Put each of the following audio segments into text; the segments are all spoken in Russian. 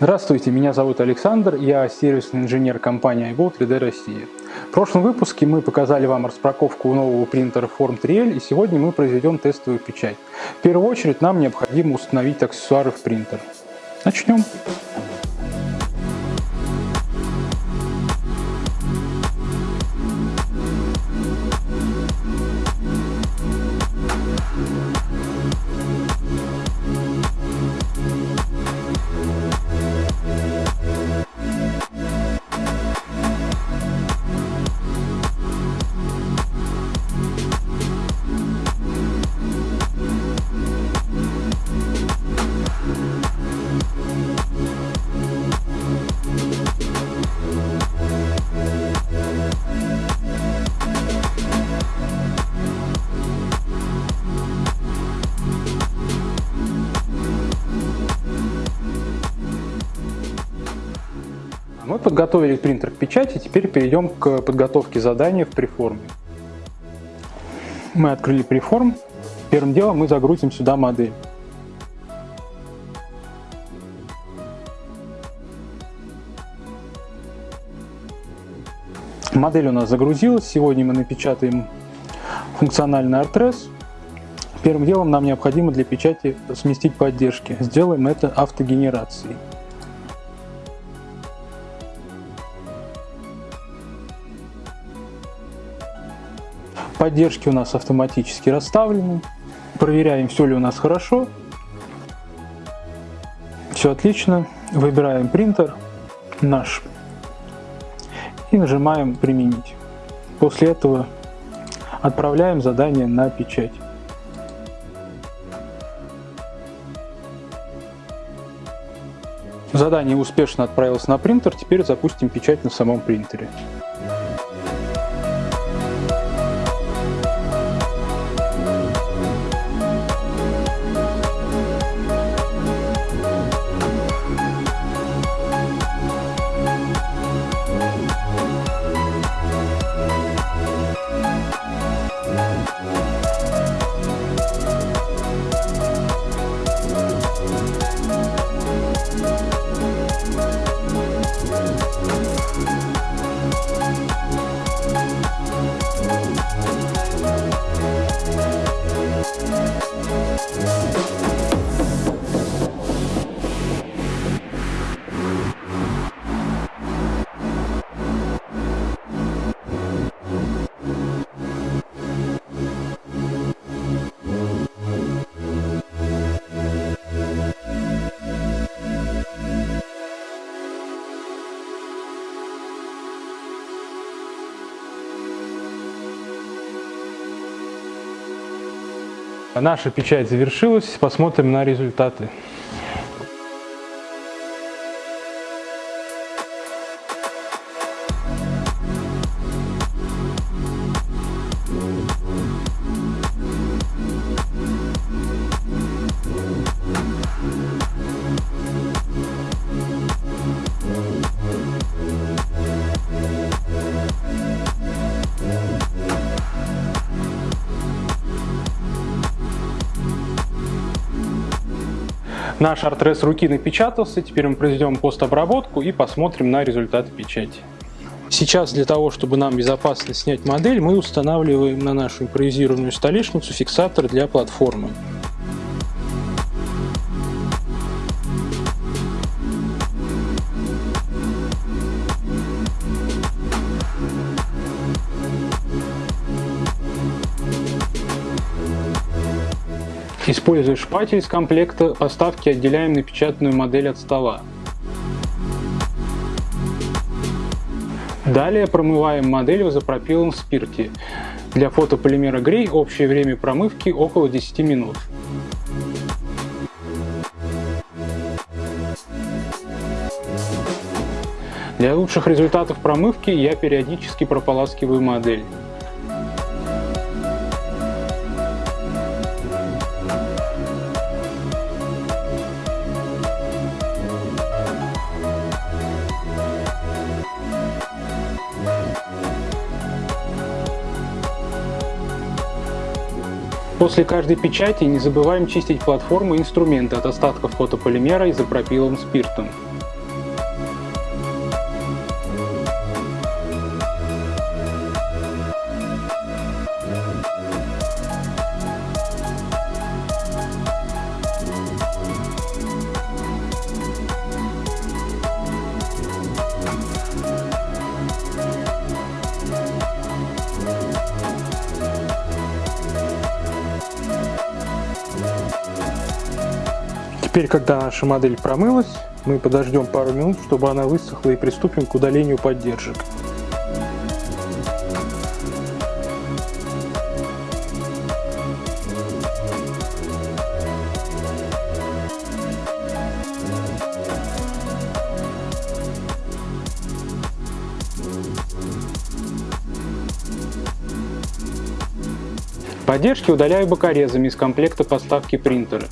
Здравствуйте, меня зовут Александр, я сервисный инженер компании iGo 3D Россия. В прошлом выпуске мы показали вам распаковку нового принтера Form 3L и сегодня мы произведем тестовую печать. В первую очередь нам необходимо установить аксессуары в принтер. Начнем. Мы подготовили принтер к печати, теперь перейдем к подготовке задания в преформе. Мы открыли преформ. Первым делом мы загрузим сюда модель. Модель у нас загрузилась. Сегодня мы напечатаем функциональный артрес. Первым делом нам необходимо для печати сместить поддержки. Сделаем это автогенерацией. Поддержки у нас автоматически расставлены. Проверяем, все ли у нас хорошо. Все отлично. Выбираем принтер наш и нажимаем «Применить». После этого отправляем задание на печать. Задание успешно отправилось на принтер, теперь запустим печать на самом принтере. Наша печать завершилась, посмотрим на результаты. Наш артрес руки напечатался, теперь мы произведем постобработку и посмотрим на результаты печати. Сейчас для того, чтобы нам безопасно снять модель, мы устанавливаем на нашу импровизированную столешницу фиксатор для платформы. Используя шпатель из комплекта поставки, отделяем напечатанную модель от стола. Далее промываем модель в изопропиловом спирте. Для фотополимера грей общее время промывки около 10 минут. Для лучших результатов промывки я периодически прополаскиваю модель. После каждой печати не забываем чистить платформу и инструменты от остатков фотополимера изопропиловым спиртом. Теперь, когда наша модель промылась, мы подождем пару минут, чтобы она высохла и приступим к удалению поддержек. Поддержки удаляю бокорезами из комплекта поставки принтера.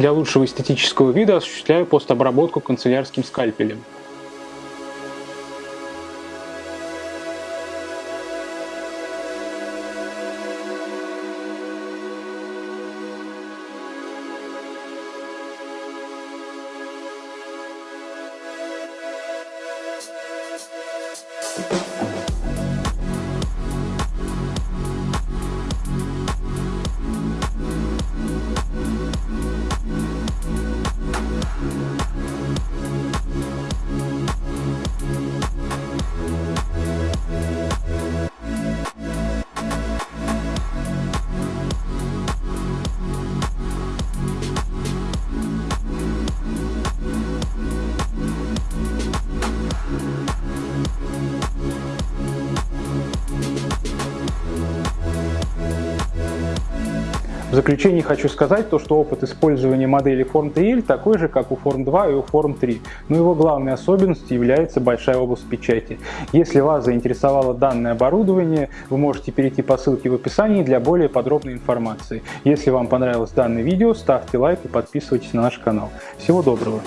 Для лучшего эстетического вида осуществляю постобработку канцелярским скальпелем. В заключение хочу сказать то, что опыт использования модели Form 3L такой же, как у Form 2 и у Form 3, но его главной особенностью является большая область печати. Если вас заинтересовало данное оборудование, вы можете перейти по ссылке в описании для более подробной информации. Если вам понравилось данное видео, ставьте лайк и подписывайтесь на наш канал. Всего доброго!